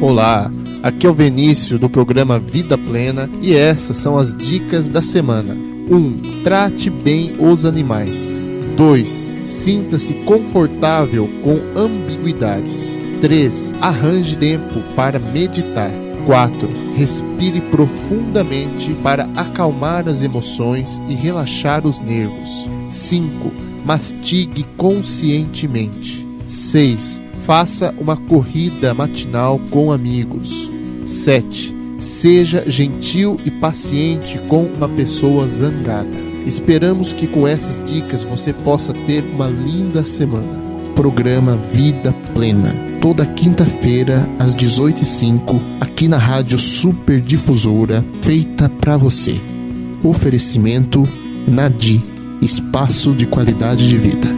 Olá, aqui é o Venício do programa Vida Plena e essas são as dicas da semana. 1. Um, trate bem os animais. 2. Sinta-se confortável com ambiguidades. 3. Arranje tempo para meditar. 4. Respire profundamente para acalmar as emoções e relaxar os nervos. 5. Mastigue conscientemente. 6. Faça uma corrida matinal com amigos. 7. Seja gentil e paciente com uma pessoa zangada. Esperamos que com essas dicas você possa ter uma linda semana. Programa Vida Plena, toda quinta-feira às 18h05, aqui na Rádio Super Difusora, feita para você. Oferecimento Nadi, espaço de qualidade de vida.